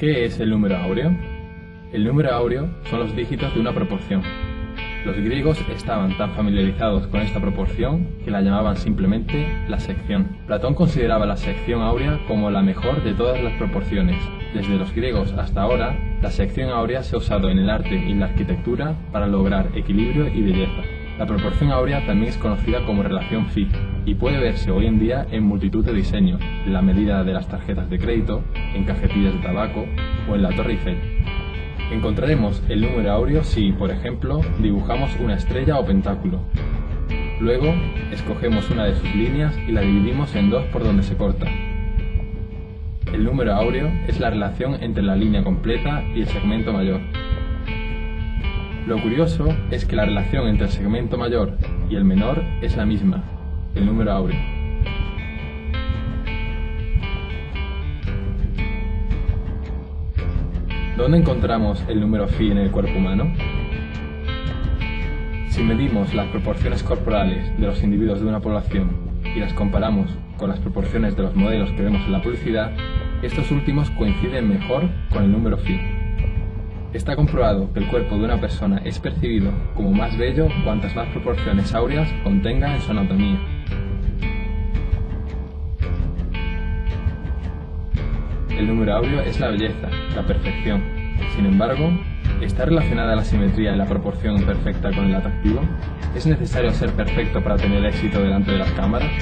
¿Qué es el número áureo? El número áureo son los dígitos de una proporción. Los griegos estaban tan familiarizados con esta proporción que la llamaban simplemente la sección. Platón consideraba la sección áurea como la mejor de todas las proporciones. Desde los griegos hasta ahora, la sección áurea se ha usado en el arte y la arquitectura para lograr equilibrio y belleza. La proporción áurea también es conocida como relación phi y puede verse hoy en día en multitud de diseños, en la medida de las tarjetas de crédito, en cajetillas de tabaco o en la Torre Eiffel. Encontraremos el número áureo si, por ejemplo, dibujamos una estrella o pentáculo. Luego, escogemos una de sus líneas y la dividimos en dos por donde se corta. El número áureo es la relación entre la línea completa y el segmento mayor. Lo curioso es que la relación entre el segmento mayor y el menor es la misma, el número áureo. ¿Dónde encontramos el número phi en el cuerpo humano? Si medimos las proporciones corporales de los individuos de una población y las comparamos con las proporciones de los modelos que vemos en la publicidad, estos últimos coinciden mejor con el número phi. Está comprobado que el cuerpo de una persona es percibido como más bello cuantas más proporciones áureas contenga en su anatomía. El número áureo es la belleza, la perfección. Sin embargo, ¿está relacionada la simetría y la proporción perfecta con el atractivo? ¿Es necesario ser perfecto para tener éxito delante de las cámaras?